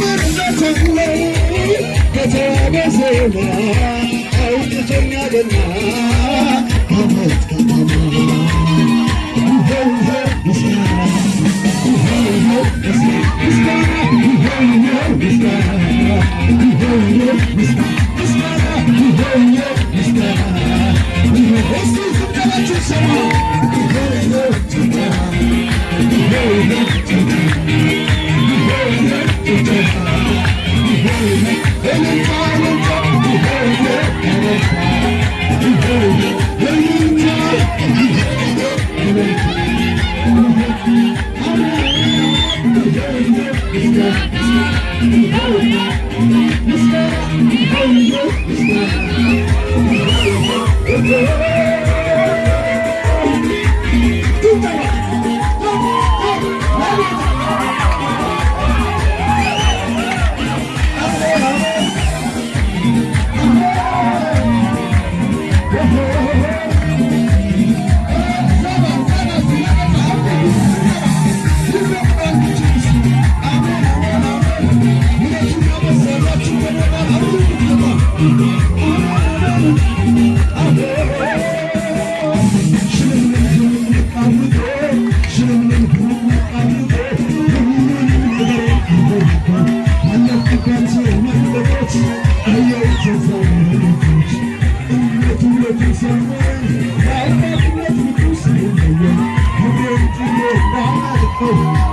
ደረሰና እኔም በተራዬ Oh.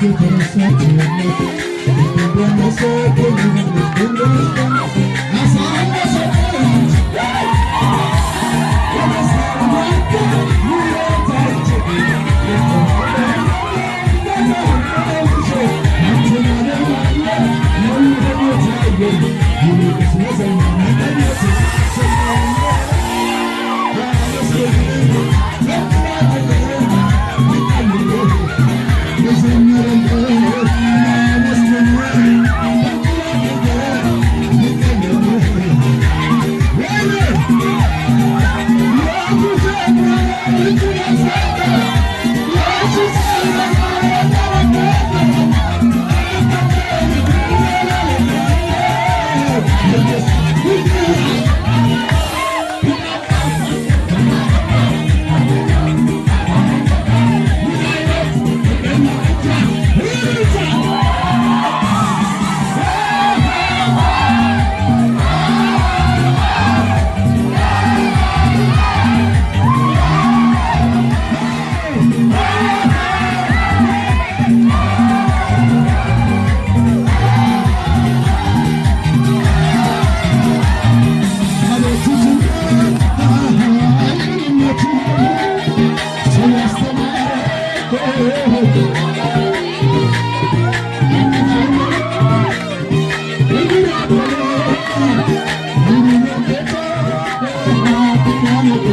que te saque, que te saque, que te saque,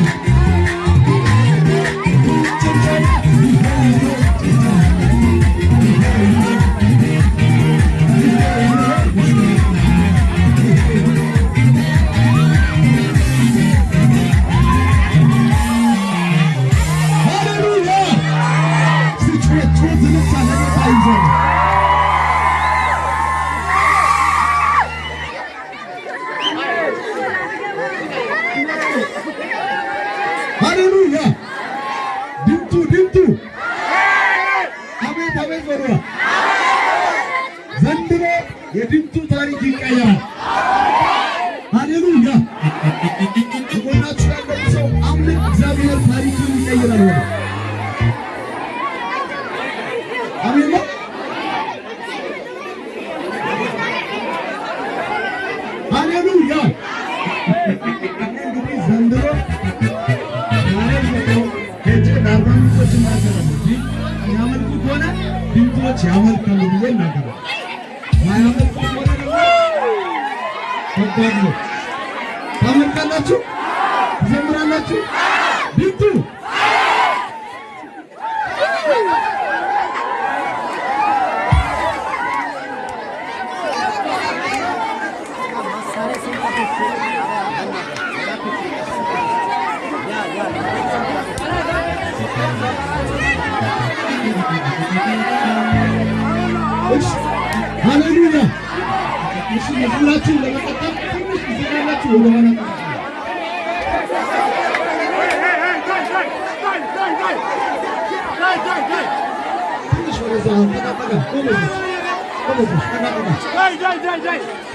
Yeah. እናገራለሁ እንጂ የሚያመልኩ ከሆነ ድምፆች ያመልካሉ ብዬ እናገራለሁ። ማያመልኩ ከሆነ ደግሞ ከባድ ነው። ታመልካላችሁ? ትዘምራላችሁ? ድምቱ Haleluya. Yeşil yeşil laçı ile kapat. Kırmızı yeşil laçı ile kapat. Dai, dai, dai, dai.